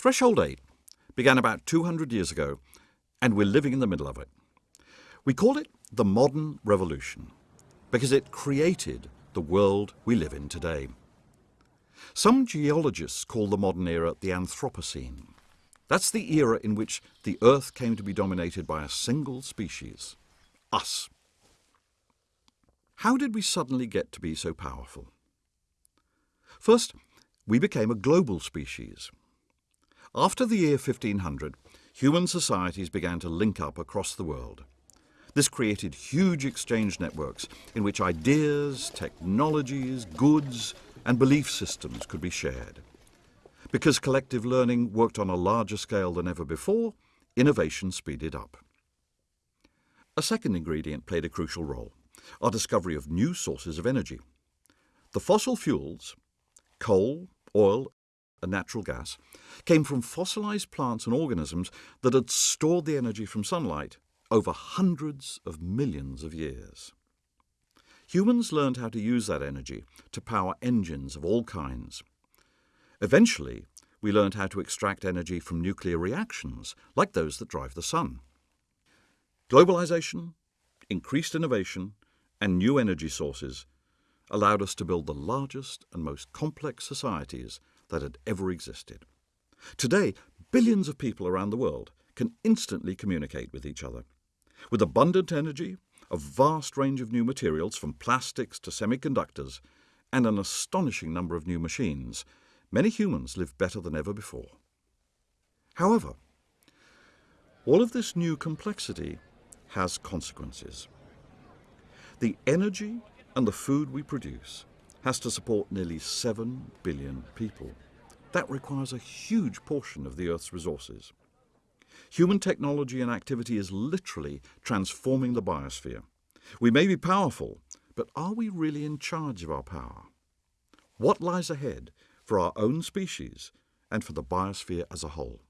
Threshold 8 began about 200 years ago, and we're living in the middle of it. We call it the modern revolution because it created the world we live in today. Some geologists call the modern era the Anthropocene. That's the era in which the Earth came to be dominated by a single species, us. How did we suddenly get to be so powerful? First, we became a global species. After the year 1500, human societies began to link up across the world. This created huge exchange networks in which ideas, technologies, goods, and belief systems could be shared. Because collective learning worked on a larger scale than ever before, innovation speeded up. A second ingredient played a crucial role, our discovery of new sources of energy. The fossil fuels, coal, oil, natural gas, came from fossilized plants and organisms that had stored the energy from sunlight over hundreds of millions of years. Humans learned how to use that energy to power engines of all kinds. Eventually, we learned how to extract energy from nuclear reactions, like those that drive the sun. Globalization, increased innovation, and new energy sources allowed us to build the largest and most complex societies that had ever existed. Today, billions of people around the world can instantly communicate with each other. With abundant energy, a vast range of new materials from plastics to semiconductors, and an astonishing number of new machines, many humans live better than ever before. However, all of this new complexity has consequences. The energy and the food we produce has to support nearly 7 billion people. That requires a huge portion of the Earth's resources. Human technology and activity is literally transforming the biosphere. We may be powerful, but are we really in charge of our power? What lies ahead for our own species and for the biosphere as a whole?